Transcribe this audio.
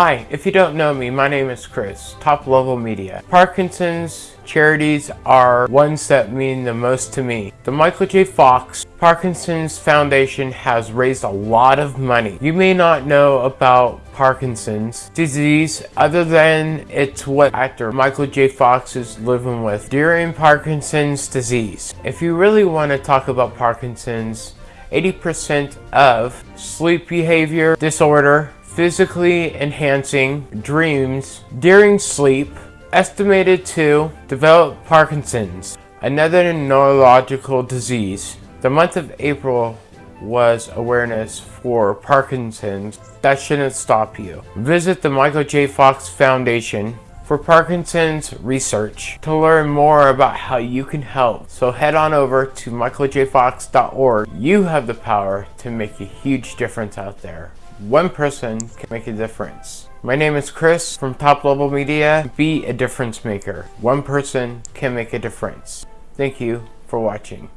Hi, if you don't know me, my name is Chris, Top Level Media. Parkinson's charities are ones that mean the most to me. The Michael J. Fox Parkinson's Foundation has raised a lot of money. You may not know about Parkinson's disease other than it's what actor Michael J. Fox is living with during Parkinson's disease. If you really want to talk about Parkinson's, 80% of sleep behavior disorder physically enhancing dreams during sleep estimated to develop Parkinson's, another neurological disease. The month of April was awareness for Parkinson's. That shouldn't stop you. Visit the Michael J. Fox Foundation for Parkinson's research to learn more about how you can help. So head on over to michaeljfox.org. You have the power to make a huge difference out there. One person can make a difference. My name is Chris from Top Level Media. Be a difference maker. One person can make a difference. Thank you for watching.